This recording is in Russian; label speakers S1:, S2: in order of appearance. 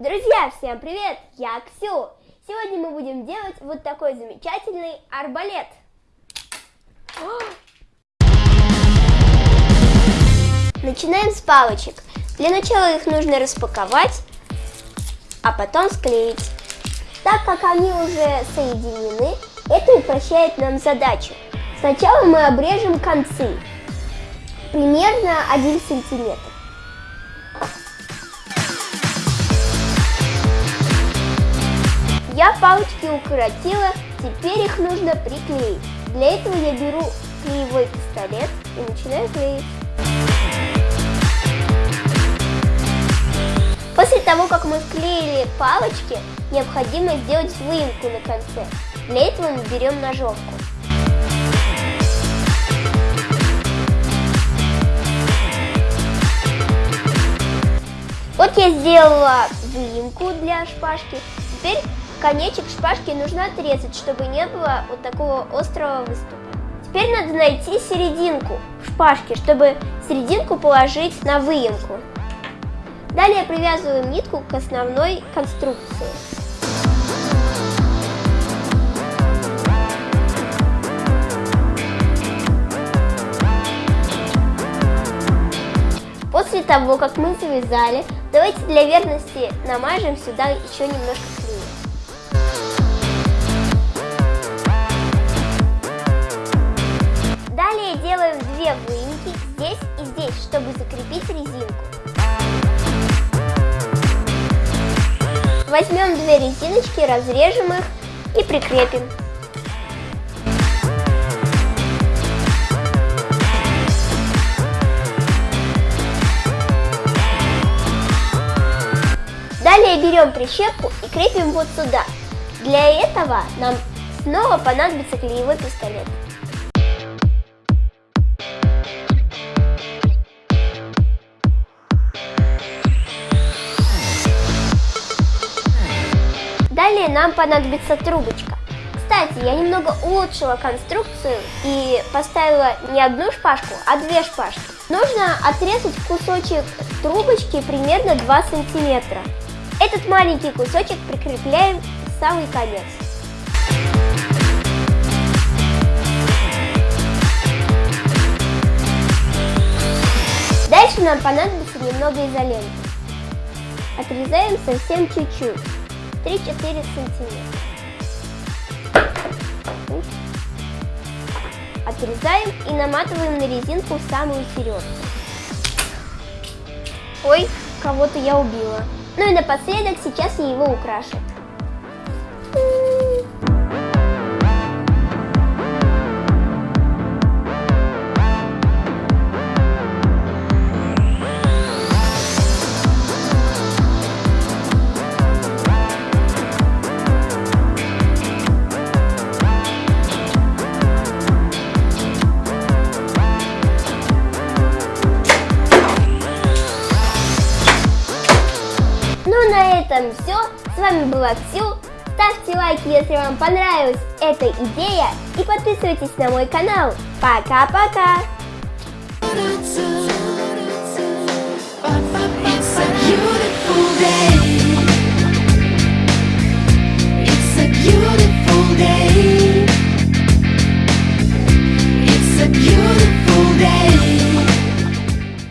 S1: Друзья, всем привет! Я Ксю. Сегодня мы будем делать вот такой замечательный арбалет. Начинаем с палочек. Для начала их нужно распаковать, а потом склеить. Так как они уже соединены, это упрощает нам задачу. Сначала мы обрежем концы, примерно 1 сантиметр. Я палочки укоротила, теперь их нужно приклеить. Для этого я беру клеевой пистолет и начинаю клеить. После того, как мы склеили палочки, необходимо сделать выемку на конце. Для этого мы берем ножовку. Вот я сделала выемку для шпажки. Теперь конечек шпажки нужно отрезать, чтобы не было вот такого острого выступа. Теперь надо найти серединку шпажки, чтобы серединку положить на выемку. Далее привязываем нитку к основной конструкции. После того, как мы завязали, давайте для верности намажем сюда еще немножко Возьмем две резиночки, разрежем их и прикрепим. Далее берем прищепку и крепим вот сюда. Для этого нам снова понадобится клеевой пистолет. Далее нам понадобится трубочка. Кстати, я немного улучшила конструкцию и поставила не одну шпажку, а две шпажки. Нужно отрезать кусочек трубочки примерно 2 сантиметра. Этот маленький кусочек прикрепляем в самый конец. Дальше нам понадобится немного изоленты. Отрезаем совсем чуть-чуть, 3-4 сантиметра. Отрезаем и наматываем на резинку самую середку. Ой, кого-то я убила. Ну и напоследок сейчас я его украшу. Этом все. С вами была Ксю. Ставьте лайки, если вам понравилась эта идея. И подписывайтесь на мой канал. Пока-пока!